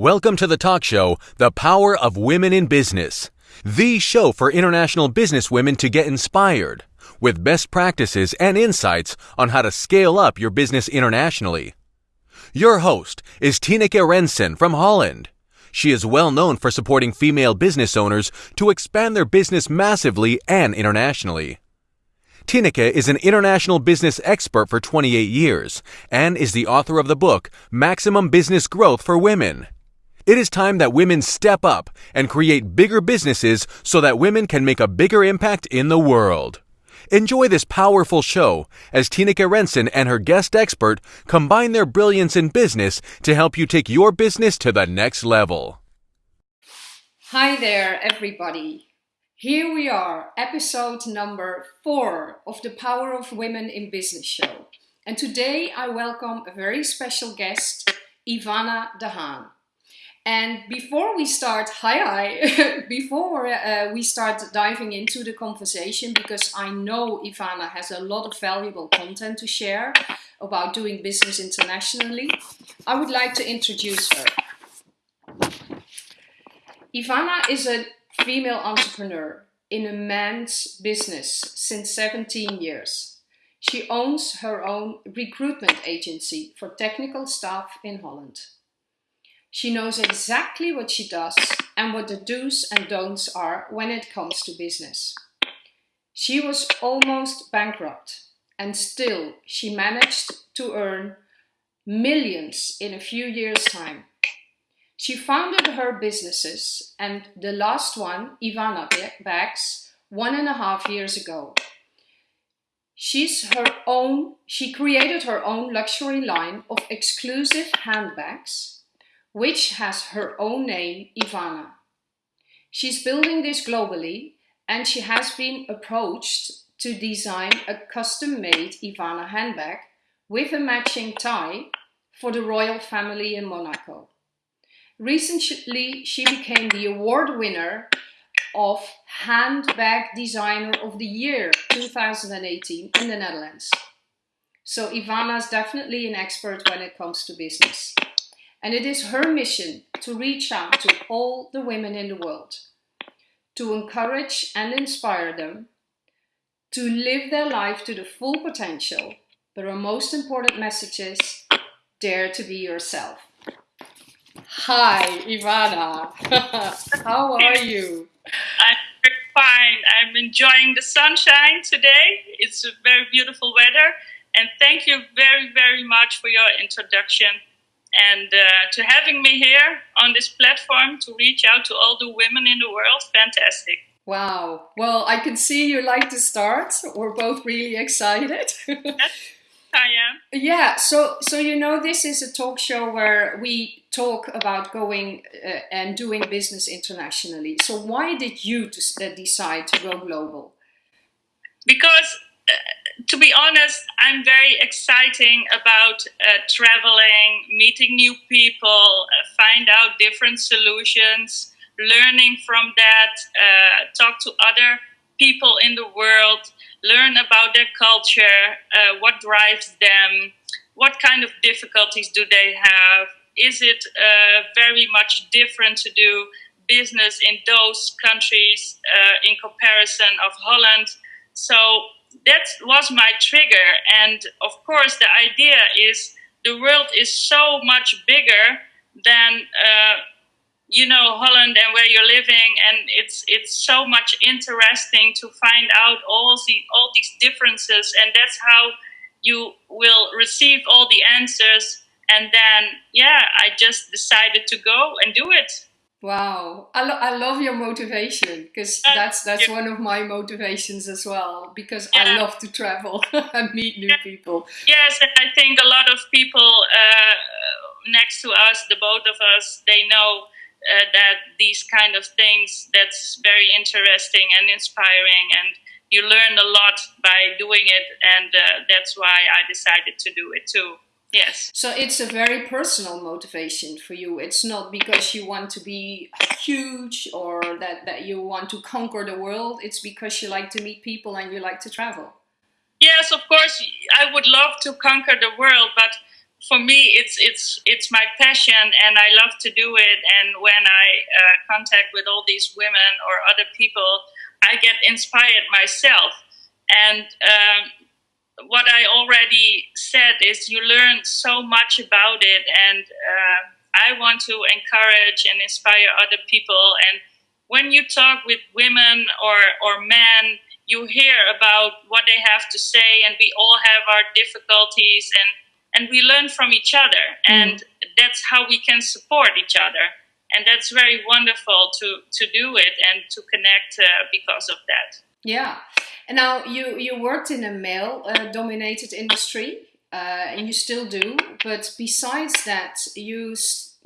Welcome to the talk show, The Power of Women in Business, the show for international business women to get inspired with best practices and insights on how to scale up your business internationally. Your host is Tineke Rensen from Holland. She is well known for supporting female business owners to expand their business massively and internationally. Tineke is an international business expert for 28 years and is the author of the book Maximum Business Growth for Women. It is time that women step up and create bigger businesses so that women can make a bigger impact in the world. Enjoy this powerful show as Tineke Rensen and her guest expert combine their brilliance in business to help you take your business to the next level. Hi there, everybody. Here we are, episode number four of the Power of Women in Business show. And today I welcome a very special guest, Ivana de Haan. And before we start, hi hi, before uh, we start diving into the conversation, because I know Ivana has a lot of valuable content to share about doing business internationally, I would like to introduce her. Ivana is a female entrepreneur in a man's business since 17 years. She owns her own recruitment agency for technical staff in Holland. She knows exactly what she does and what the do's and don'ts are when it comes to business. She was almost bankrupt and still she managed to earn millions in a few years' time. She founded her businesses and the last one, Ivana Bags, one and a half years ago. She's her own, she created her own luxury line of exclusive handbags, which has her own name, Ivana. She's building this globally and she has been approached to design a custom-made Ivana handbag with a matching tie for the royal family in Monaco. Recently, she became the award winner of Handbag Designer of the Year 2018 in the Netherlands. So Ivana is definitely an expert when it comes to business. And it is her mission to reach out to all the women in the world, to encourage and inspire them, to live their life to the full potential. But her most important message is, dare to be yourself. Hi, Ivana. How are you? I'm fine. I'm enjoying the sunshine today. It's a very beautiful weather. And thank you very, very much for your introduction and uh, to having me here on this platform to reach out to all the women in the world. Fantastic. Wow. Well, I can see you like to start. We're both really excited. I am. Yeah, so so you know this is a talk show where we talk about going uh, and doing business internationally. So why did you uh, decide to go global? Because to be honest, I'm very exciting about uh, traveling, meeting new people, uh, find out different solutions, learning from that, uh, talk to other people in the world, learn about their culture, uh, what drives them, what kind of difficulties do they have, is it uh, very much different to do business in those countries uh, in comparison of Holland? So that was my trigger. And of course, the idea is the world is so much bigger than uh, you know Holland and where you're living, and it's it's so much interesting to find out all the all these differences, and that's how you will receive all the answers. And then, yeah, I just decided to go and do it. Wow, I, lo I love your motivation because uh, that's that's yeah. one of my motivations as well. Because yeah. I love to travel and meet new yeah. people. Yes, and I think a lot of people uh, next to us, the both of us, they know uh, that these kind of things that's very interesting and inspiring and you learn a lot by doing it and uh, that's why i decided to do it too yes. So it's a very personal motivation for you. It's not because you want to be huge or that, that you want to conquer the world. It's because you like to meet people and you like to travel. Yes of course. I would love to conquer the world but for me, it's it's it's my passion, and I love to do it. And when I uh, contact with all these women or other people, I get inspired myself. And um, what I already said is, you learn so much about it, and uh, I want to encourage and inspire other people. And when you talk with women or or men, you hear about what they have to say, and we all have our difficulties and and we learn from each other and mm. that's how we can support each other and that's very wonderful to to do it and to connect uh, because of that yeah and now you you worked in a male uh, dominated industry uh, and you still do but besides that you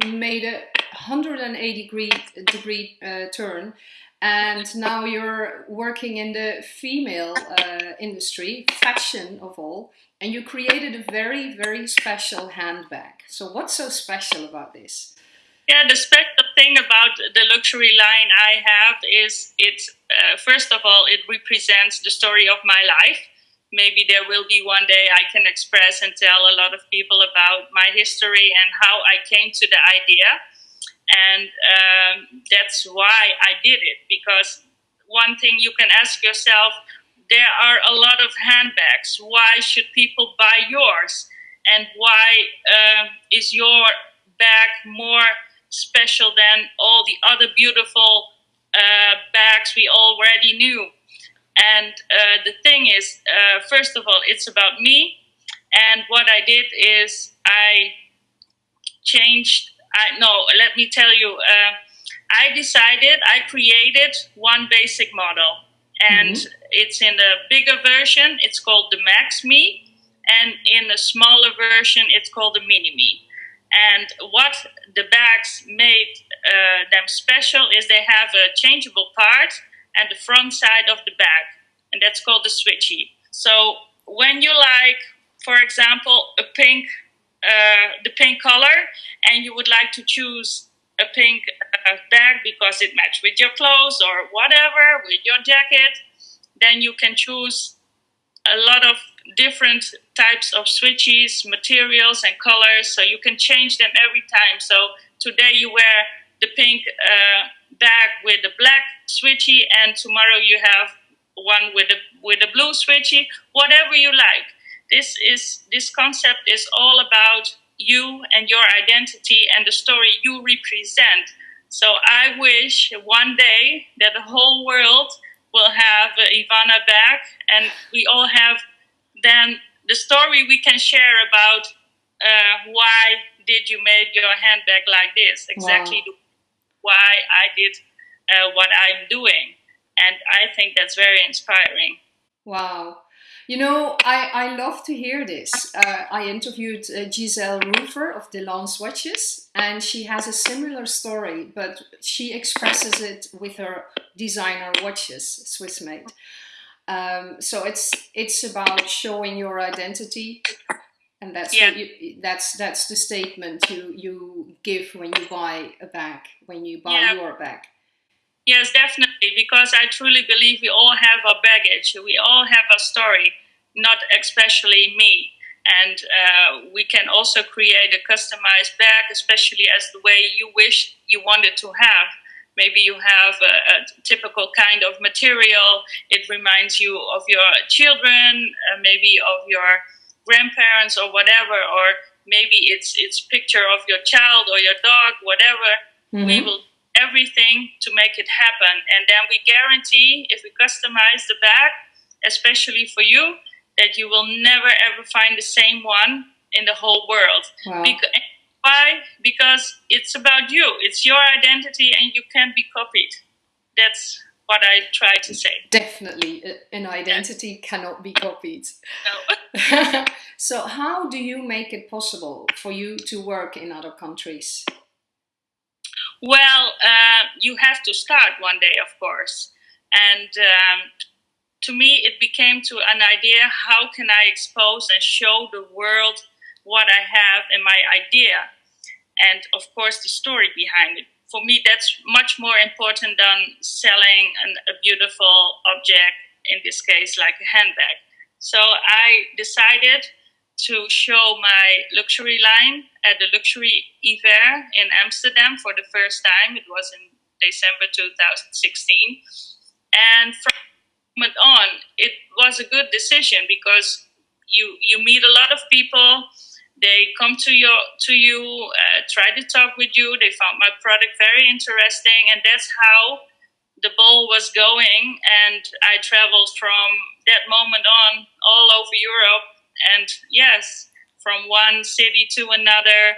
made a 180 degree degree uh, turn and now you're working in the female uh, industry fashion of all and you created a very, very special handbag. So what's so special about this? Yeah, the special thing about the luxury line I have is it's, uh, first of all, it represents the story of my life. Maybe there will be one day I can express and tell a lot of people about my history and how I came to the idea. And um, that's why I did it, because one thing you can ask yourself there are a lot of handbags. Why should people buy yours? And why uh, is your bag more special than all the other beautiful uh, bags we already knew? And uh, the thing is, uh, first of all, it's about me. And what I did is I changed. I no, let me tell you. Uh, I decided. I created one basic model and mm-hmm. it's in the bigger version. It's called the Max Me, and in the smaller version, it's called the Mini Me. And what the bags made uh, them special is they have a changeable part and the front side of the bag, and that's called the switchy. So when you like, for example, a pink, uh, the pink color, and you would like to choose a pink uh, bag because it matches with your clothes or whatever, with your jacket, then you can choose a lot of different types of switches, materials, and colors. So you can change them every time. So today you wear the pink uh, bag with the black switchy, and tomorrow you have one with the with the blue switchy. Whatever you like. This is this concept is all about you and your identity and the story you represent. So I wish one day that the whole world will have Ivana back and we all have then the story we can share about uh, why did you make your handbag like this exactly wow. why i did uh, what i'm doing and i think that's very inspiring wow you know, I, I love to hear this. Uh, I interviewed uh, Giselle Rufer of Delance Watches, and she has a similar story, but she expresses it with her designer watches, Swiss made. Um, so it's it's about showing your identity, and that's yeah. you, that's that's the statement you you give when you buy a bag, when you buy yeah. your bag. Yes, definitely, because I truly believe we all have our baggage. We all have a story, not especially me. And uh, we can also create a customized bag, especially as the way you wish you wanted to have. Maybe you have a, a typical kind of material. It reminds you of your children, uh, maybe of your grandparents or whatever, or maybe it's it's picture of your child or your dog, whatever. Mm-hmm. We will everything to make it happen. And then we guarantee if we customize the bag, especially for you, that you will never ever find the same one in the whole world. Wow. Because, why? Because it's about you. It's your identity and you can't be copied. That's what I try to say. Definitely, an identity yeah. cannot be copied. No. so, how do you make it possible for you to work in other countries? Well, uh, you have to start one day, of course. And um, to me, it became to an idea how can I expose and show the world what I have and my idea? And of course, the story behind it. For me, that's much more important than selling an, a beautiful object, in this case, like a handbag. So I decided to show my luxury line at the Luxury Fair in Amsterdam for the first time. It was in December 2016. And from moment on, it was a good decision because you you meet a lot of people. They come to your to you, uh, try to talk with you. They found my product very interesting, and that's how the ball was going. And I traveled from that moment on all over Europe, and yes, from one city to another,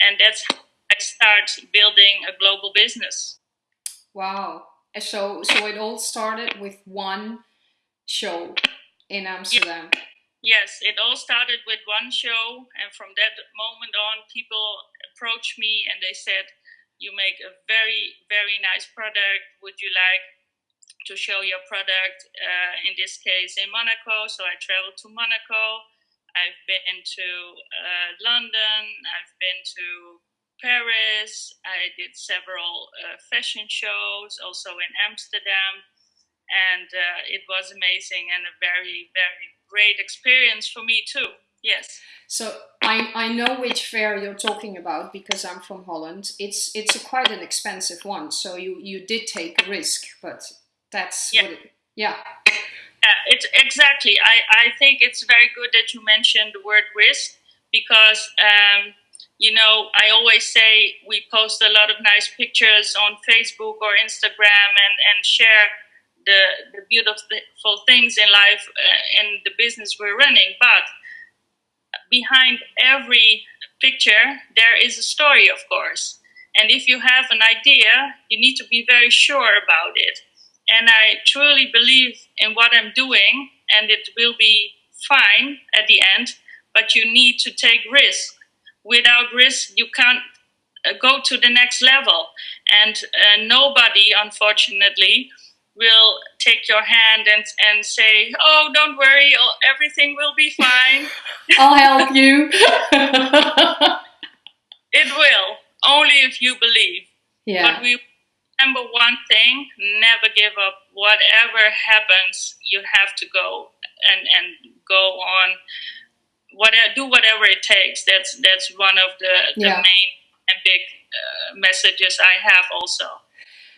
and that's how I start building a global business. Wow! So so it all started with one show in Amsterdam. Yes, it all started with one show, and from that moment on, people approached me and they said, "You make a very, very nice product. Would you like to show your product? Uh, in this case, in Monaco." So I traveled to Monaco. I've been to uh, London. I've been to Paris. I did several uh, fashion shows, also in Amsterdam and uh, it was amazing and a very very great experience for me too yes so I, I know which fair you're talking about because I'm from Holland it's it's a quite an expensive one so you you did take a risk but that's yeah. what it, yeah yeah, it's exactly. I, I think it's very good that you mentioned the word risk because, um, you know, I always say we post a lot of nice pictures on Facebook or Instagram and, and share the, the beautiful things in life uh, in the business we're running. But behind every picture, there is a story, of course. And if you have an idea, you need to be very sure about it. And I truly believe in what I'm doing, and it will be fine at the end, but you need to take risk. Without risk, you can't uh, go to the next level. And uh, nobody, unfortunately, will take your hand and, and say, Oh, don't worry, everything will be fine. I'll help you. it will, only if you believe. Yeah. But we remember one thing never give up. Whatever happens, you have to go and, and go on. Whatever, do whatever it takes. That's that's one of the, the Yeah. main and big uh, messages I have also.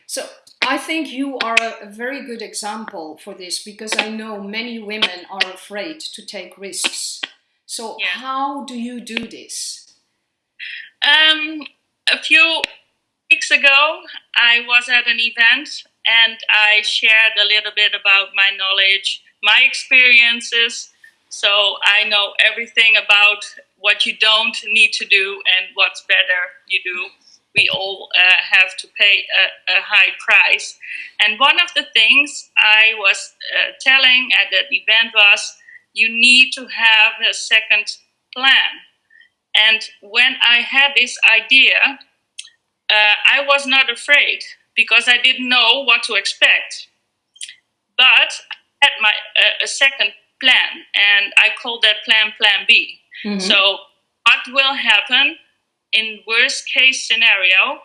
So I think you are a, very good example for this because I know many women are afraid to take risks. So Yeah. how do you do this? Um, a few weeks ago, I was at an event and I shared a little bit about my knowledge, my experiences. So I know everything about what you don't need to do and what's better you do. We all uh, have to pay a, a high price. And one of the things I was uh, telling at that event was you need to have a second plan. And when I had this idea, uh, I was not afraid because I didn't know what to expect. But I had my uh, a second plan, and I called that plan Plan B. Mhm. So, what will happen in worst case scenario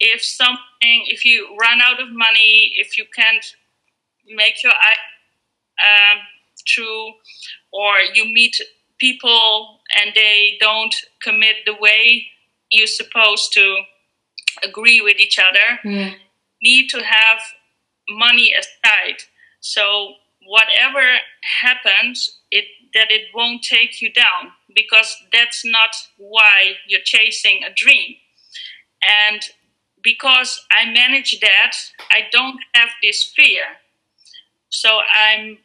if something, if you run out of money, if you can't make your eye um, true, or you meet people and they don't commit the way you're supposed to agree with each other, Mm. need to have money aside. So whatever happens, it that it won't take you down because that's not why you're chasing a dream. And because I manage that, I don't have this fear. So I'm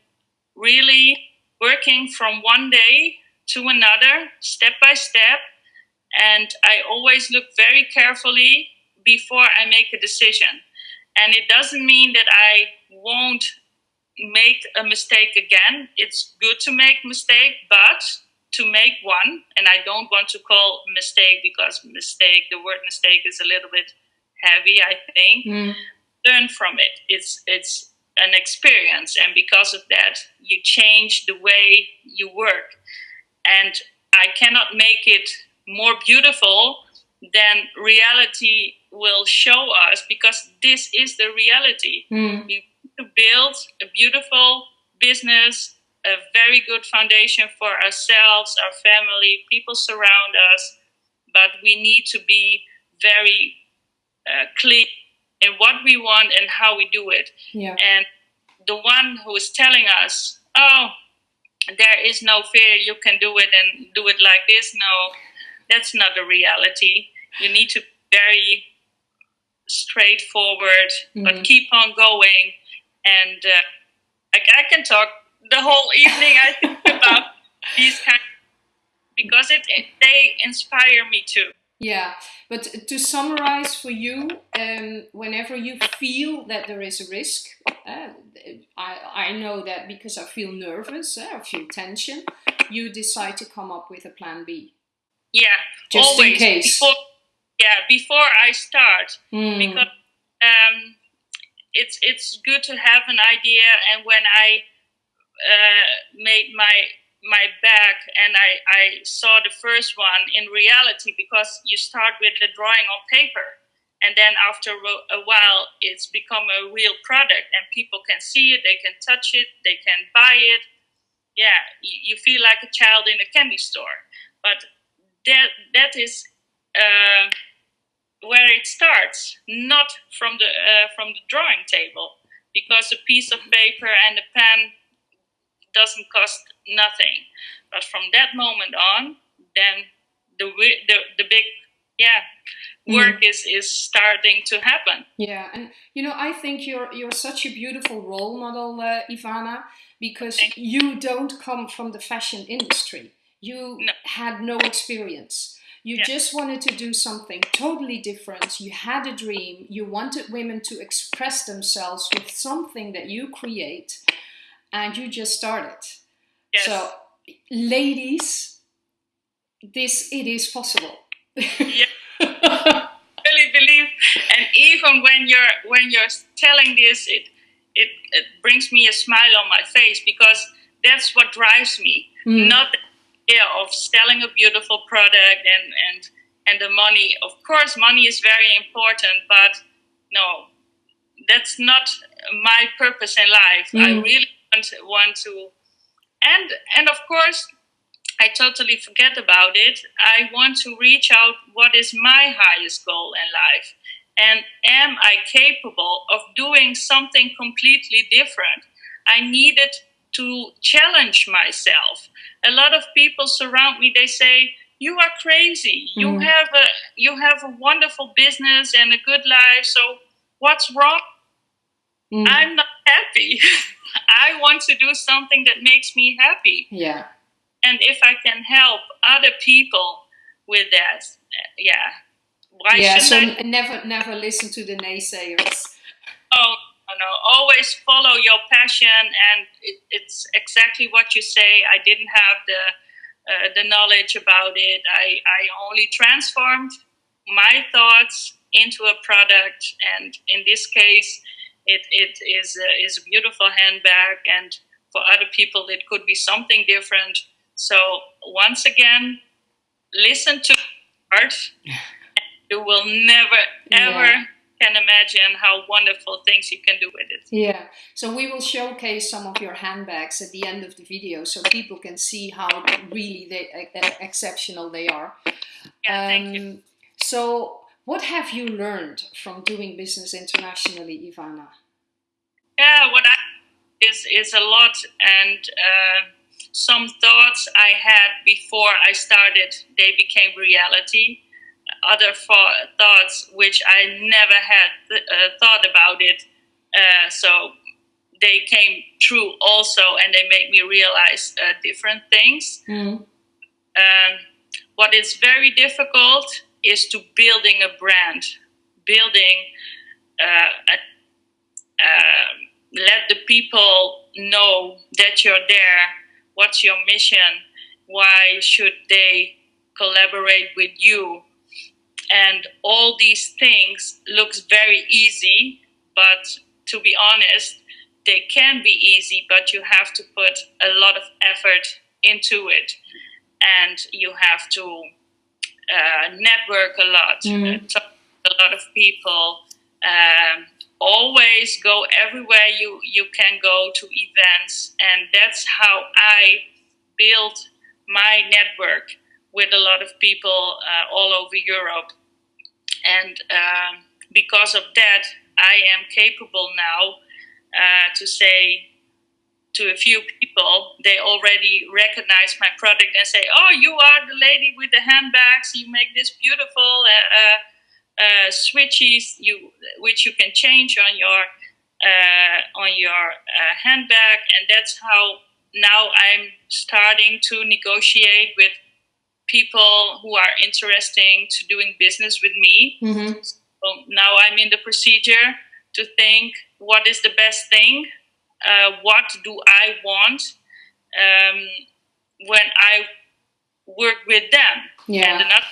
really working from one day to another, step by step, and I always look very carefully before I make a decision. And it doesn't mean that I won't make a mistake again. It's good to make mistake, but to make one, and I don't want to call mistake because mistake, the word mistake is a little bit heavy, I think. Mm. Learn from it. It's it's an experience, and because of that, you change the way you work. And I cannot make it more beautiful than reality will show us because this is the reality Mm. we to build a beautiful business, a very good foundation for ourselves, our family, people surround us, but we need to be very uh, clear in what we want and how we do it. Yeah. And the one who is telling us, oh, there is no fear, you can do it and do it like this, no, that's not the reality. You need to be very straightforward, mm-hmm. but keep on going. And uh, I, I can talk the whole evening, I think, about these kind of, because it, it, they inspire me too. Yeah, but to summarize for you, um, whenever you feel that there is a risk, uh, I, I know that because I feel nervous, uh, I feel tension, you decide to come up with a plan B. Yeah, just always. in case. Before, yeah, before I start, mm. because um, it's it's good to have an idea, and when I uh, made my my back and I, I saw the first one in reality because you start with the drawing on paper and then after a while it's become a real product and people can see it they can touch it they can buy it. Yeah you, feel like a child in a candy store. But that that is uh, where it starts not from the uh, from the drawing table because a piece of paper and a pen doesn't cost nothing. But from that moment on, then the the, the big yeah work mm. is is starting to happen. Yeah, and you know I think you're you're such a beautiful role model, uh, Ivana, because you don't come from the fashion industry. You no. had no experience. You yeah. just wanted to do something totally different. You had a dream. You wanted women to express themselves with something that you create and you just started. Yes. So, ladies, this it is possible. yeah. really believe, and even when you're when you're telling this, it, it it brings me a smile on my face because that's what drives me. Mm. Not idea of selling a beautiful product and and and the money. Of course, money is very important, but no, that's not my purpose in life. Mm. I really want, want to and and of course I totally forget about it. I want to reach out what is my highest goal in life. And am I capable of doing something completely different? I needed to challenge myself. A lot of people surround me, they say, You are crazy. Mm. You mm-hmm. have a you have a wonderful business and a good life, so what's wrong? Mm. I'm not happy. I want to do something that makes me happy. Yeah. And if I can help other people with that, yeah. Why yeah, so I? never never listen to the naysayers. Oh, no, always follow your passion and it, it's exactly what you say. I didn't have the uh, the knowledge about it. I, I only transformed my thoughts into a product and in this case it, it is, a, is a beautiful handbag, and for other people, it could be something different. So, once again, listen to art. you will never, ever yeah. Can imagine how wonderful things you can do with it. Yeah. So, we will showcase some of your handbags at the end of the video so people can see how really they, exceptional they are. Yeah, um, thank you. Um, so, what have you learned from doing business internationally, Ivana? Yeah, what I is is a lot, and uh, some thoughts I had before I started, they became reality. Other thoughts which I never had th- uh, thought about it, uh, so they came true also, and they make me realize uh, different things. Mm. Um, what is very difficult is to building a brand, building uh, a, um, let the people know that you're there. What's your mission? Why should they collaborate with you? And all these things looks very easy, but to be honest, they can be easy, but you have to put a lot of effort into it, and you have to uh, network a lot, mm-hmm. talk to a lot of people, um, always go everywhere you, you can go to events. And that's how I built my network with a lot of people uh, all over Europe. And uh, because of that, I am capable now uh, to say to a few people, they already recognize my product and say, "Oh, you are the lady with the handbags. You make this beautiful uh, uh, uh switches, you which you can change on your uh, on your uh, handbag." And that's how now I'm starting to negotiate with people who are interesting to doing business with me. Mm-hmm. So now I'm in the procedure to think what is the best thing uh, what do I want um, when I work with them. Yeah. And, another-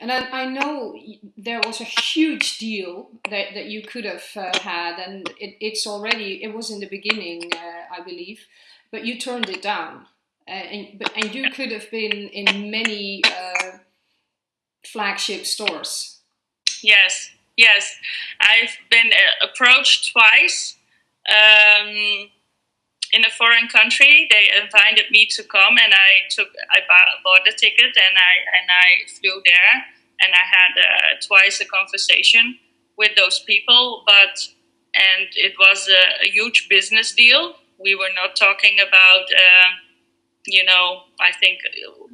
and I, I, know there was a huge deal that, that you could have uh, had, and it, it's already, it was in the beginning, uh, I believe, but you turned it down. Uh, and, but, and you could have been in many uh, flagship stores. Yes, yes. I've been uh, approached twice um, in a foreign country. They invited me to come, and I took I bought a ticket and I and I flew there, and I had uh, twice a conversation with those people, but and it was a, a huge business deal. We were not talking about. Uh, you know, I think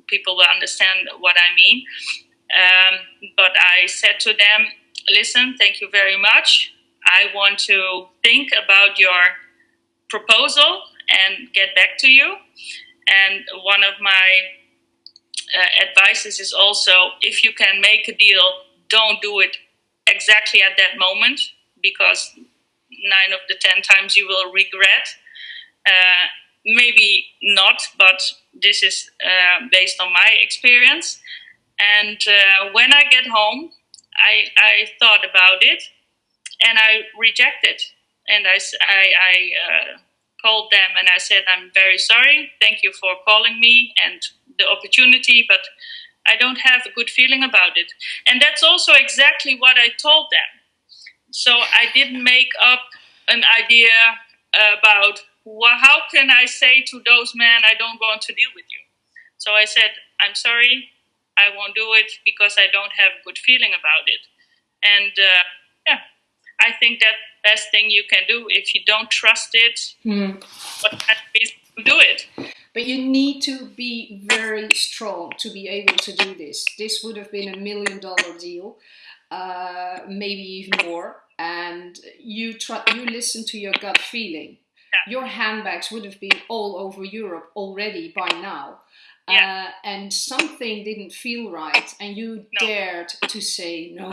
people will understand what I mean. Um, but I said to them, listen, thank you very much. I want to think about your proposal and get back to you. And one of my uh, advices is also if you can make a deal, don't do it exactly at that moment because nine of the ten times you will regret. Uh, maybe not, but this is uh, based on my experience. And uh, when I get home, I, I thought about it and I rejected. And I, I, I uh, called them and I said, I'm very sorry. Thank you for calling me and the opportunity, but I don't have a good feeling about it. And that's also exactly what I told them. So I didn't make up an idea about well, how can I say to those men, I don't want to deal with you. So I said, I'm sorry, I won't do it because I don't have a good feeling about it. And uh, yeah, I think that best thing you can do if you don't trust it. Mm. What do it? But you need to be very strong to be able to do this. This would have been a million dollar deal, uh, maybe even more. And you try, you listen to your gut feeling. Yeah. Your handbags would have been all over Europe already by now. Yeah. Uh, and something didn't feel right, and you no. dared to say no.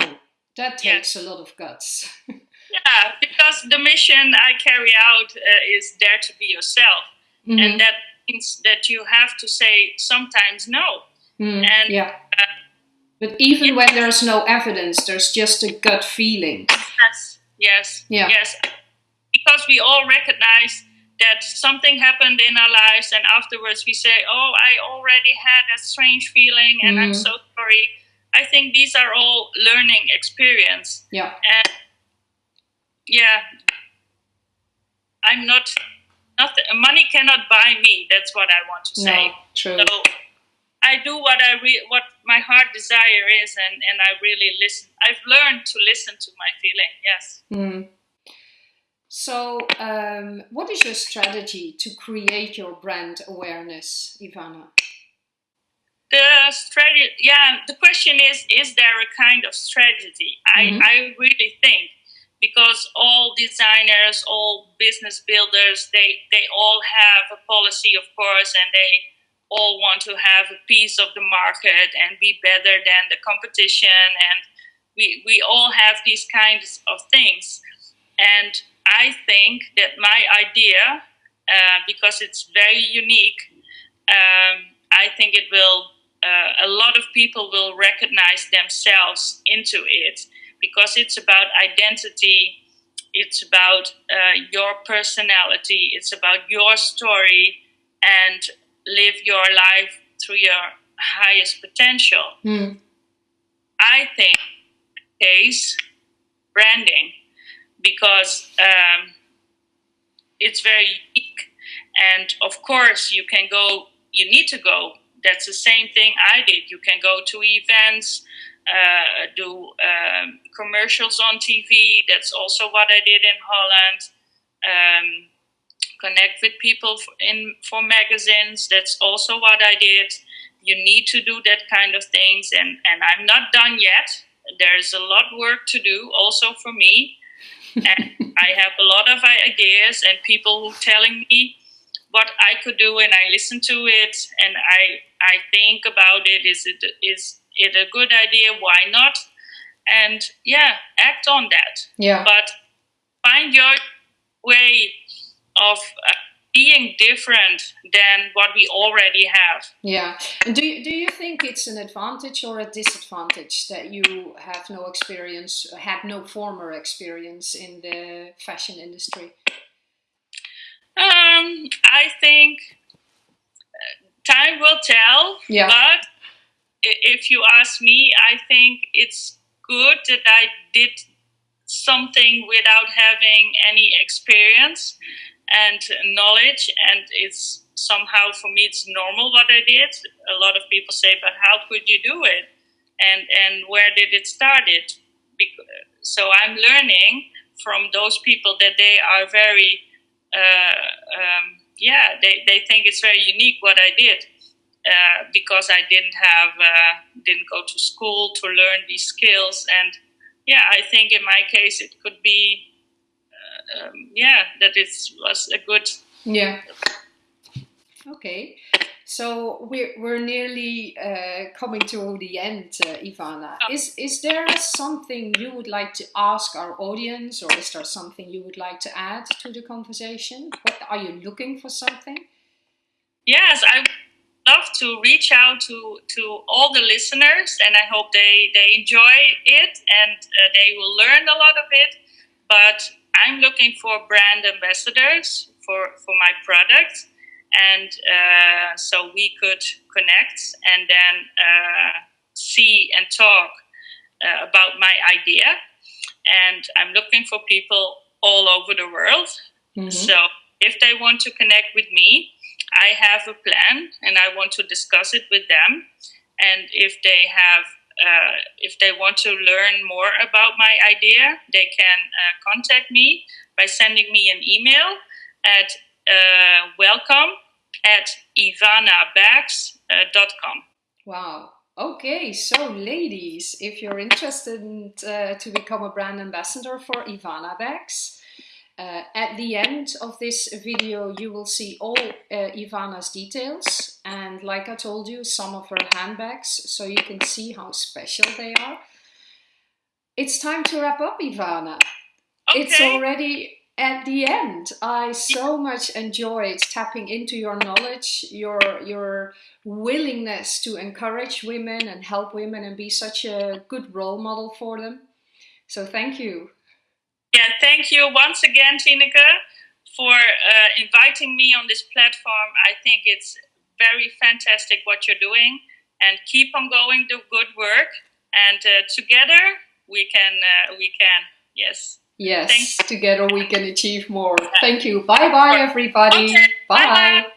That takes a lot of guts. yeah, because the mission I carry out uh, is dare to be yourself, mm-hmm. and that means that you have to say sometimes no. Mm, and yeah. Uh, but even when there's no evidence, there's just a gut feeling. Yes, yes, yeah. yes. Because we all recognize that something happened in our lives, and afterwards we say, "Oh, I already had a strange feeling, and mm. I'm so sorry." I think these are all learning experience. Yeah. And yeah, I'm not. Nothing. Money cannot buy me. That's what I want to say. No, true. So I do what I re- what my heart desire is, and and I really listen. I've learned to listen to my feeling. Yes. Mm. So, um, what is your strategy to create your brand awareness, Ivana? the strategy yeah the question is is there a kind of strategy mm-hmm. i i really think because all designers all business builders they they all have a policy of course and they all want to have a piece of the market and be better than the competition and we we all have these kinds of things and i think that my idea uh, because it's very unique um, i think it will uh, a lot of people will recognize themselves into it. Because it's about identity it's about uh, your personality it's about your story and live your life through your highest potential. Mm. i think case branding because um, it's very unique. And of course, you can go, you need to go. That's the same thing I did. You can go to events, uh, do um, commercials on TV. That's also what I did in Holland. Um, connect with people in for magazines. That's also what I did. You need to do that kind of things, and and I'm not done yet. There's a lot of work to do, also for me. And I have a lot of ideas and people who telling me what I could do, and I listen to it, and I I think about it. Is it is it a good idea? Why not? And yeah, act on that. Yeah. But find your way of uh, being different than what we already have. Yeah. And do you, do you think it's an advantage or a disadvantage that you have no experience, had no former experience in the fashion industry? Um, I think uh, time will tell. Yeah. But if you ask me, I think it's good that I did something without having any experience and knowledge and it's somehow for me it's normal what i did. A lot of people say but how could you do it? And and where did it started so i'm learning from those people that they are very uh, um, yeah they, they think it's very unique what i did uh, because i didn't have uh, didn't go to school to learn these skills. And yeah i think in my case it could be um, yeah, that it was a good. Yeah. Okay. So we're, we're nearly uh, coming to the end, uh, Ivana. Oh. Is, is there something you would like to ask our audience or is there something you would like to add to the conversation? What, are you looking for something? Yes, I would love to reach out to, to all the listeners and I hope they, they enjoy it and uh, they will learn a lot of it. But I'm looking for brand ambassadors for, for my product. And uh, so we could connect and then uh, see and talk uh, about my idea. And I'm looking for people all over the world. Mm-hmm. So if they want to connect with me, I have a plan and I want to discuss it with them. And if they have uh, if they want to learn more about my idea, they can uh, contact me by sending me an email at uh, welcome at ivanabags.com. Uh, wow. Okay, so ladies, if you're interested in, uh, to become a brand ambassador for Ivana Bags, uh, at the end of this video, you will see all Ivana's details. And like I told you, some of her handbags, so you can see how special they are. It's time to wrap up, Ivana. Okay. It's already at the end. I so much enjoyed tapping into your knowledge, your, your willingness to encourage women and help women and be such a good role model for them. So thank you. Yeah, thank you once again, Tineke, for uh, inviting me on this platform. I think it's very fantastic what you're doing, and keep on going, do good work, and uh, together we can, uh, we can, yes. Yes, together we can achieve more. Thank you. Bye bye, everybody. Okay. Bye. Bye.